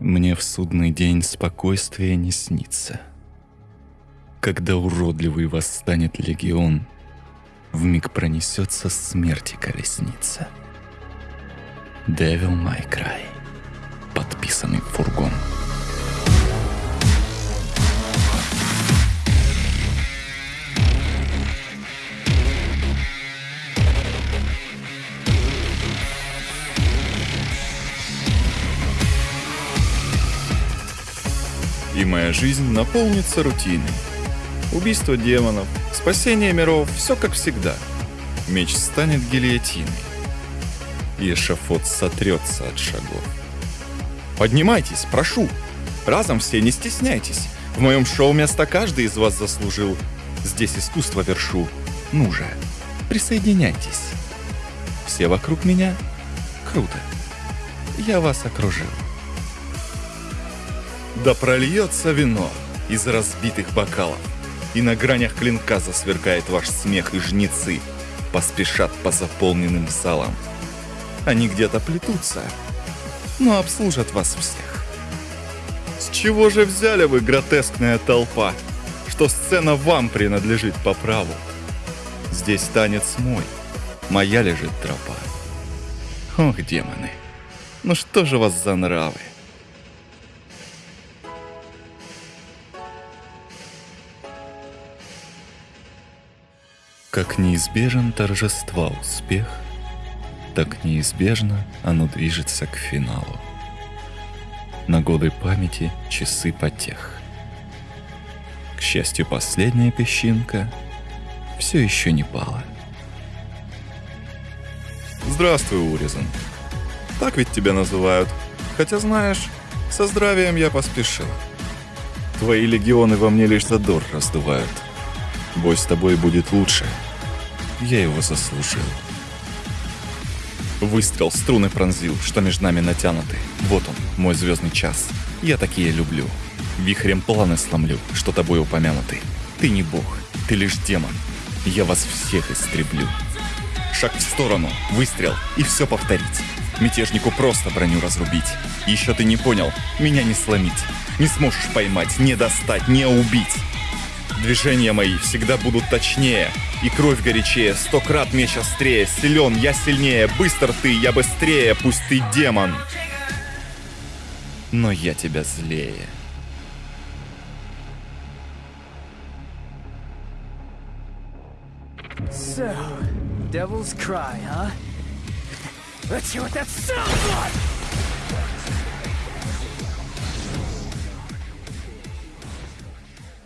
Мне в судный день спокойствия не снится. Когда уродливый восстанет легион, в миг пронесется смерти колесница. Devil May Cry. Подписанный фургон. И моя жизнь наполнится рутиной. Убийство демонов, спасение миров, все как всегда. Меч станет гильотиной. И эшафот сотрется от шагов. Поднимайтесь, прошу. Разом все, не стесняйтесь. В моем шоу место каждый из вас заслужил. Здесь искусство вершу. Ну же, присоединяйтесь. Все вокруг меня? Круто. Я вас окружил. Да прольется вино из разбитых бокалов, И на гранях клинка засверкает ваш смех, и жнецы Поспешат по заполненным залам. Они где-то плетутся, но обслужат вас всех. С чего же взяли вы, гротескная толпа, Что сцена вам принадлежит по праву? Здесь танец мой, моя лежит тропа. Ох, демоны, ну что же вас за нравы? Как неизбежен торжества успех, так неизбежно оно движется к финалу. На годы памяти часы потех. К счастью, последняя песчинка все еще не пала. Здравствуй, Уризан. Так ведь тебя называют. Хотя знаешь, со здравием я поспешил. Твои легионы во мне лишь задор раздувают. Бой с тобой будет лучше. Я его заслужил. Выстрел струны пронзил, что между нами натянуты. Вот он, мой звездный час. Я такие люблю. Вихрем планы сломлю, что тобой упомянуты. Ты не бог, ты лишь демон. Я вас всех истреблю. Шаг в сторону, выстрел и все повторить. Мятежнику просто броню разрубить. Еще ты не понял, меня не сломить. Не сможешь поймать, не достать, не убить. Движения мои всегда будут точнее, и кровь горячее, сто крат меч острее, силен, я сильнее, быстр ты, я быстрее, пусть ты демон. Но я тебя злее. So, Devil's Cry, huh? Let's hear what that sounds like!